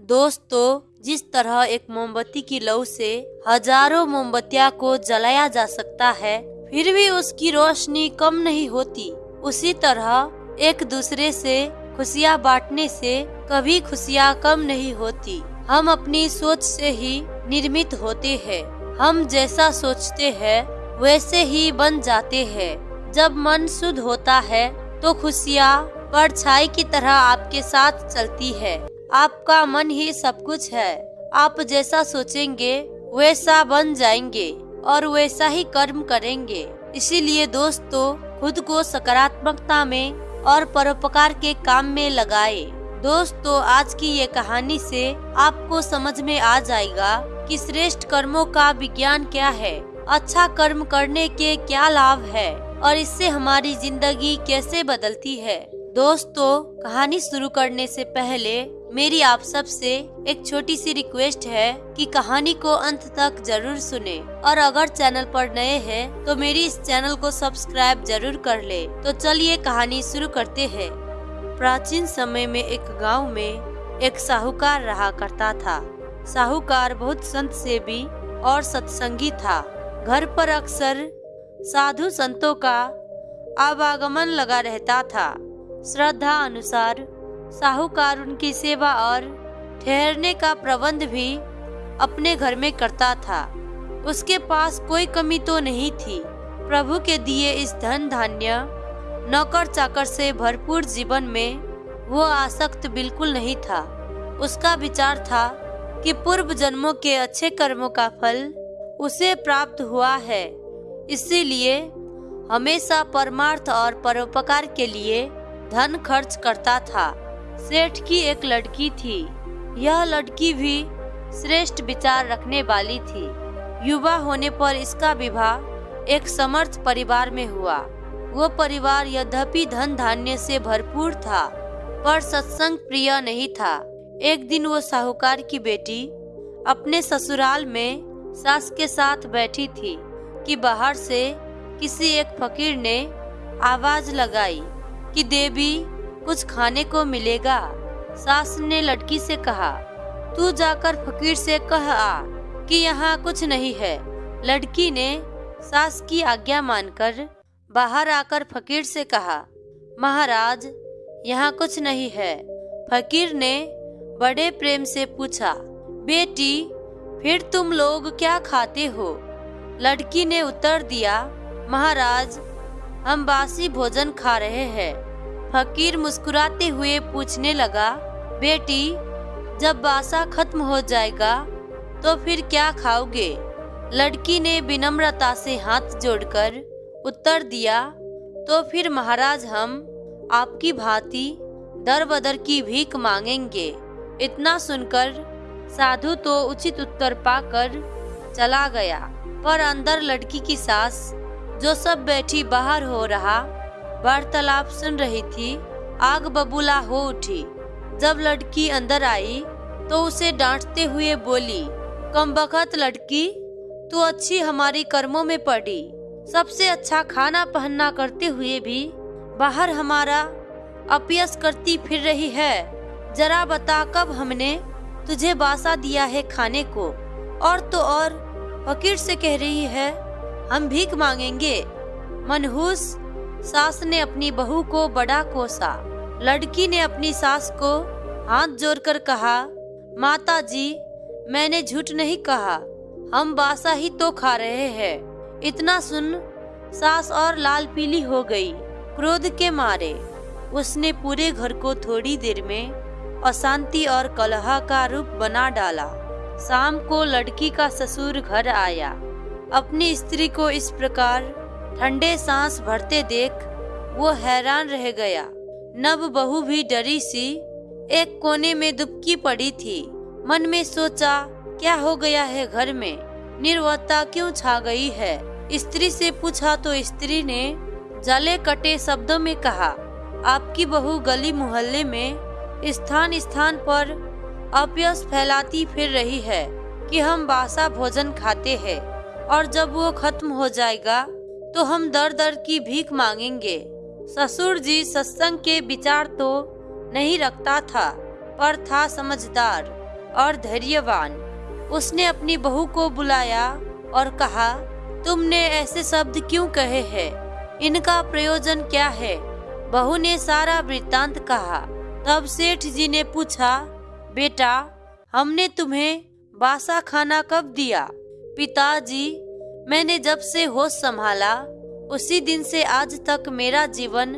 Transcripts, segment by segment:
दोस्तों, जिस तरह एक मोमबत्ती की लौ से हज़ारों मोमबत्तियाँ को जलाया जा सकता है, फिर भी उसकी रोशनी कम नहीं होती। उसी तरह एक दूसरे से खुशियाँ बांटने से कभी खुशियाँ कम नहीं होती। हम अपनी सोच से ही निर्मित होते हैं। हम जैसा सोचते हैं, वैसे ही बन जाते हैं। जब मन शुद्ध होता है तो खुशियाँ परछाई की तरह आपके साथ चलती है। आपका मन ही सब कुछ है। आप जैसा सोचेंगे, वैसा बन जाएँगे और वैसा ही कर्म करेंगे। इसीलिए दोस्तों, खुद को सकारात्मकता में और परोपकार के काम में लगाए। दोस्तों, आज की ये कहानी से आपको समझ में आ जाएगा कि श्रेष्ठ कर्मों का विज्ञान क्या है। अच्छा कर्म करने के क्या लाभ है और इससे हमारी ज़िंदगी कैसे बदलती है। दोस्तों, कहानी शुरू करने से पहले मेरी आप सबसे एक छोटी सी रिक्वेस्ट है कि कहानी को अंत तक ज़रूर सुने। और अगर चैनल पर नए हैं तो मेरी इस चैनल को सब्सक्राइब ज़रूर कर ले। तो चलिए कहानी शुरू करते हैं। प्राचीन समय में एक गाँव में एक साहूकार रहा करता था। साहूकार बहुत संत सेवी और सत्संगी था। घर पर अक्सर साधु संतों का आवागमन लगा रहता था। श्रद्धा अनुसार, साहूकार उनकी सेवा और ठहरने का प्रबंध भी अपने घर में करता था। उसके पास कोई कमी तो नहीं थी। प्रभु के दिए इस धन धान्य नौकर चाकर से भरपूर जीवन में वो आसक्त बिल्कुल नहीं था। उसका विचार था कि पूर्व जन्मों के अच्छे कर्मों का फल उसे प्राप्त हुआ है। इसीलिए हमेशा परमार्थ और परोपकार के लिए धन खर्च करता था। सेठ की एक लड़की थी। यह लड़की भी श्रेष्ठ विचार रखने वाली थी। युवा होने पर इसका विवाह एक समर्थ परिवार में हुआ। वो परिवार यद्यपि धन धान्य से भरपूर था, पर सत्संग प्रिय नहीं था। एक दिन वो साहूकार की बेटी अपने ससुराल में सास के साथ बैठी थी कि बाहर से किसी एक फकीर ने आवाज़ लगाई। कि देवी, कुछ खाने को मिलेगा। सास ने लड़की से कहा, तू जाकर फकीर से कह आ कि यहाँ कुछ नहीं है। लड़की ने सास की आज्ञा मानकर बाहर आकर फकीर से कहा, महाराज, यहाँ कुछ नहीं है। फकीर ने बड़े प्रेम से पूछा, बेटी, फिर तुम लोग क्या खाते हो? लड़की ने उत्तर दिया, महाराज हम बासी भोजन खा रहे हैं। फकीर मुस्कुराते हुए पूछने लगा, बेटी, जब बासा खत्म हो जाएगा तो फिर क्या खाओगे? लड़की ने विनम्रता से हाथ जोड़कर उत्तर दिया तो फिर महाराज हम आपकी भांति दर बदर की भीख मांगेंगे। इतना सुनकर साधु तो उचित उत्तर पाकर चला गया, पर अंदर लड़की की सास जो सब बैठी बाहर हो रहा, वार्तालाप सुन रही थी, आग बबूला हो उठी। जब लड़की अंदर आई तो उसे डांटते हुए बोली, कम बखत लड़की, तू अच्छी हमारी कर्मों में पड़ी। सबसे अच्छा खाना पहनना करते हुए भी बाहर हमारा अपयस करती फिर रही है। जरा बता कब हमने तुझे बासा दिया है खाने को? और तो और, फकीर से कह रही है हम भीख मांगेंगे। मनहूस सास ने अपनी बहू को बड़ा कोसा। लड़की ने अपनी सास को हाथ जोड़कर कहा माता जी मैंने झूठ नहीं कहा। हम बासा ही तो खा रहे हैं। इतना सुन, सास और लाल पीली हो गई, क्रोध के मारे। उसने पूरे घर को थोड़ी देर में अशांति और कलह का रूप बना डाला। शाम को लड़की का ससुर घर आया। अपनी स्त्री को इस प्रकार ठंडे सांस भरते देख वो हैरान रह गया। नव बहू भी डरी सी, एक कोने में दुबकी पड़ी थी। मन में सोचा, क्या हो गया है घर में? निर्वता क्यों छा गई है? स्त्री से पूछा तो स्त्री ने जले कटे शब्दों में कहा, आपकी बहू गली मोहल्ले में स्थान स्थान पर अपयस फैलाती फिर रही है कि हम बासा भोजन खाते हैं। और जब वो खत्म हो जाएगा तो हम दर दर की भीख मांगेंगे। ससुर जी सत्संग के विचार तो नहीं रखता था, पर था समझदार और धैर्यवान। उसने अपनी बहू को बुलाया और कहा, तुमने ऐसे शब्द क्यों कहे हैं? इनका प्रयोजन क्या है? बहू ने सारा वृत्तांत कहा। तब सेठ जी ने पूछा, बेटा, हमने तुम्हें बासा खाना कब दिया? पिताजी, मैंने जब से होश संभाला, उसी दिन से आज तक मेरा जीवन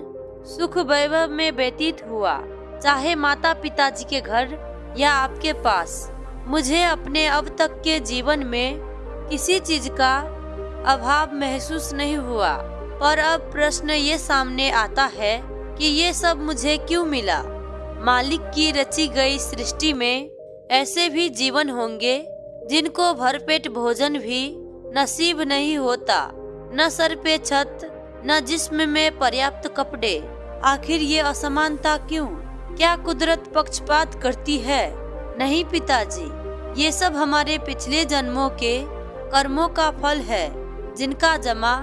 सुख वैभव में व्यतीत हुआ। चाहे माता पिताजी के घर या आपके पास, मुझे अपने अब तक के जीवन में किसी चीज़ का अभाव महसूस नहीं हुआ। पर अब प्रश्न ये सामने आता है कि ये सब मुझे क्यों मिला? मालिक की रची गई सृष्टि में ऐसे भी जीवन होंगे जिनको भरपेट भोजन भी नसीब नहीं होता, न सर पे छत, न जिस्म में पर्याप्त कपड़े। आखिर ये असमानता क्यों? क्या कुदरत पक्षपात करती है? नहीं पिताजी, ये सब हमारे पिछले जन्मों के कर्मों का फल है, जिनका जमा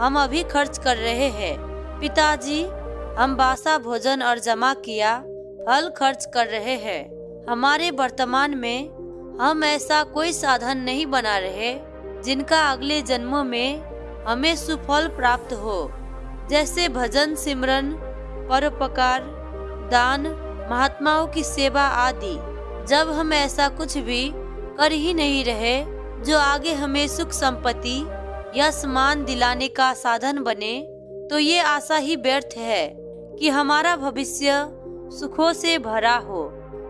हम अभी खर्च कर रहे हैं। पिताजी, हम बासा भोजन और जमा किया फल खर्च कर रहे हैं। हमारे वर्तमान में हम ऐसा कोई साधन नहीं बना रहे जिनका अगले जन्मों में हमें सुफल प्राप्त हो। जैसे भजन, सिमरन, परोपकार, दान, महात्माओं की सेवा आदि। जब हम ऐसा कुछ भी कर ही नहीं रहे, जो आगे हमें सुख संपत्ति या समान दिलाने का साधन बने तो ये आशा ही व्यर्थ है कि हमारा भविष्य सुखों से भरा हो।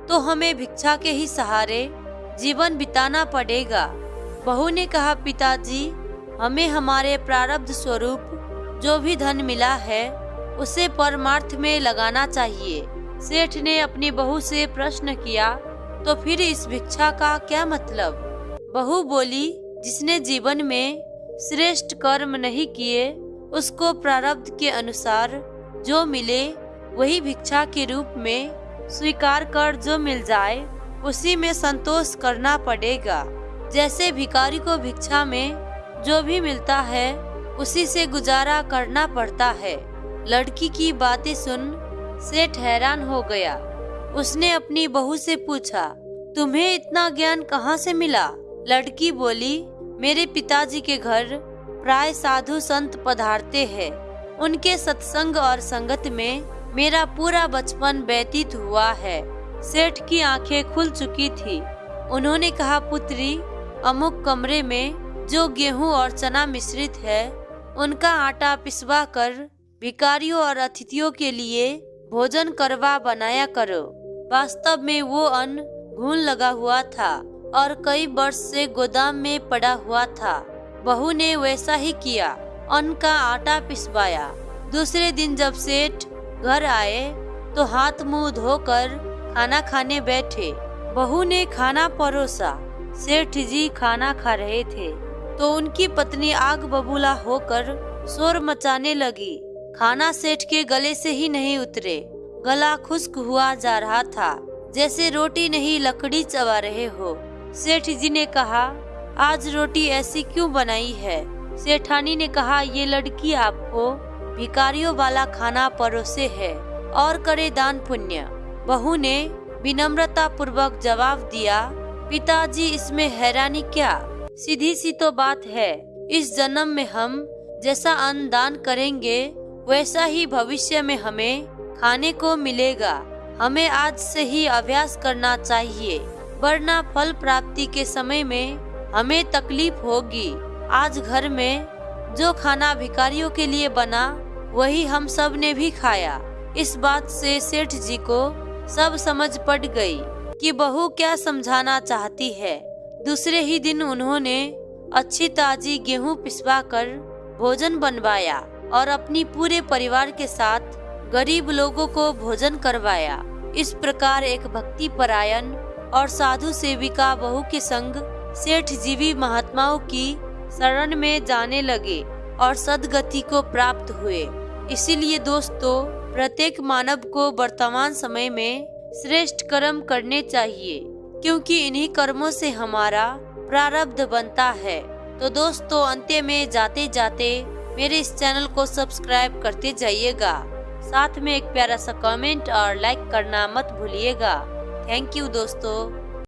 तो हमें भिक्षा के ही सहारे जीवन बिताना पड़ेगा। बहू ने कहा, पिताजी, हमें हमारे प्रारब्ध स्वरूप जो भी धन मिला है, उसे परमार्थ में लगाना चाहिए। सेठ ने अपनी बहू से प्रश्न किया तो फिर इस भिक्षा का क्या मतलब? बहू बोली, जिसने जीवन में श्रेष्ठ कर्म नहीं किए, उसको प्रारब्ध के अनुसार जो मिले, वही भिक्षा के रूप में स्वीकार कर जो मिल जाए उसी में संतोष करना पड़ेगा। जैसे भिकारी को भिक्षा में जो भी मिलता है, उसी से गुजारा करना पड़ता है। लड़की की बातें सुन सेठ हैरान हो गया। उसने अपनी बहू से पूछा, तुम्हें इतना ज्ञान कहाँ से मिला? लड़की बोली, मेरे पिताजी के घर प्राय साधु संत पधारते हैं। उनके सत्संग और संगत में मेरा पूरा बचपन व्यतीत हुआ है। सेठ की आँखें खुल चुकी थी। उन्होंने कहा, पुत्री, अमुक कमरे में जो गेहूँ और चना मिश्रित है, उनका आटा पिसवा कर भिकारियों और अतिथियों के लिए भोजन करवा बनाया करो। वास्तव में वो अन्न घून लगा हुआ था और कई वर्ष से गोदाम में पड़ा हुआ था। बहू ने वैसा ही किया, अन्न का आटा पिसवाया। दूसरे दिन जब सेठ घर आए तो हाथ मुँह धोकर खाना खाने बैठे। बहू ने खाना परोसा। सेठ जी खाना खा रहे थे। तो उनकी पत्नी आग बबूला होकर शोर मचाने लगी। खाना सेठ के गले से ही नहीं उतरे। गला खुश्क हुआ जा रहा था। जैसे रोटी नहीं, लकड़ी चबा रहे हो। सेठ जी ने कहा, आज रोटी ऐसी क्यों बनाई है? सेठानी ने कहा, ये लड़की आपको भिकारियों वाला खाना परोसे है और करे दान पुण्य। बहू ने विनम्रता पूर्वक जवाब दिया, पिताजी, इसमें हैरानी क्या? सीधी सी तो बात है, इस जन्म में हम जैसा अन्न दान करेंगे, वैसा ही भविष्य में हमें खाने को मिलेगा। हमें आज से ही अभ्यास करना चाहिए, वरना फल प्राप्ति के समय में हमें तकलीफ़ होगी। आज घर में जो खाना भिकारियों के लिए बना, वही हम सबने भी खाया। इस बात से सेठ जी को सब समझ पड़ गई कि बहू क्या समझाना चाहती है। दूसरे ही दिन उन्होंने अच्छी ताजी गेहूँ पिसवा कर भोजन बनवाया और अपनी पूरे परिवार के साथ गरीब लोगों को भोजन करवाया। इस प्रकार एक भक्ति परायण और साधु सेविका बहू के संग सेठ जीवी महात्माओं की शरण में जाने लगे और सदगति को प्राप्त हुए। इसीलिए दोस्तों प्रत्येक मानव को वर्तमान समय में श्रेष्ठ कर्म करने चाहिए, क्योंकि इन्हीं कर्मों से हमारा प्रारब्ध बनता है। तो दोस्तों अंत्य में जाते जाते मेरे इस चैनल को सब्सक्राइब करते जाइएगा। साथ में एक प्यारा सा कमेंट और लाइक करना मत भूलिएगा। थैंक यू दोस्तों।